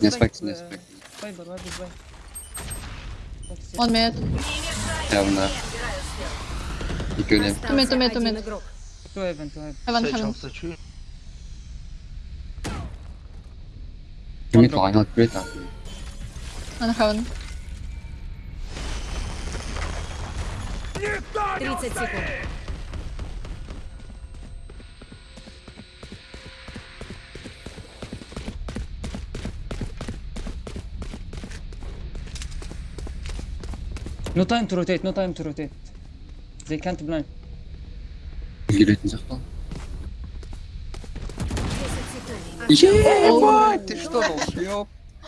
Не спекти, не спекти. Файбер, ладно, бай. One mid. Явно. И кюли. Two mid, two mid, two mid. Two heaven, two heaven. Heaven, Sage heaven. half tree. Кюли лайнал, кюли так. One heaven. 30 секунд. No time to rotate, no time to rotate. They can't blind. Гилетин захвал. 10 секунд. Ебать, ты что, долбёб?